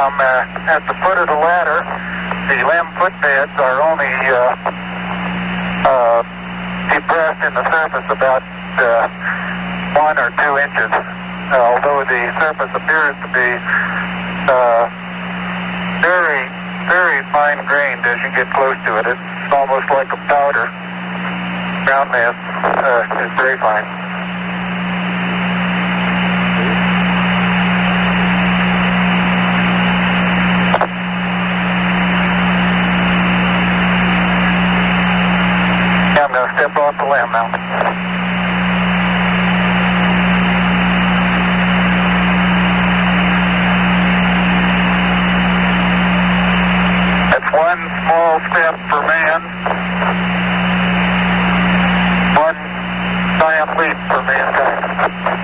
from uh, at the foot of the ladder. The LM footpads are only uh, uh, depressed in the surface about uh, one or two inches, uh, although the surface appears to be uh, very, very fine grained as you get close to it. It's almost like a powder. Ground mass uh, is very fine. Step off the LM now. That's one small step for man, one giant leap for mankind.